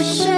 for sure.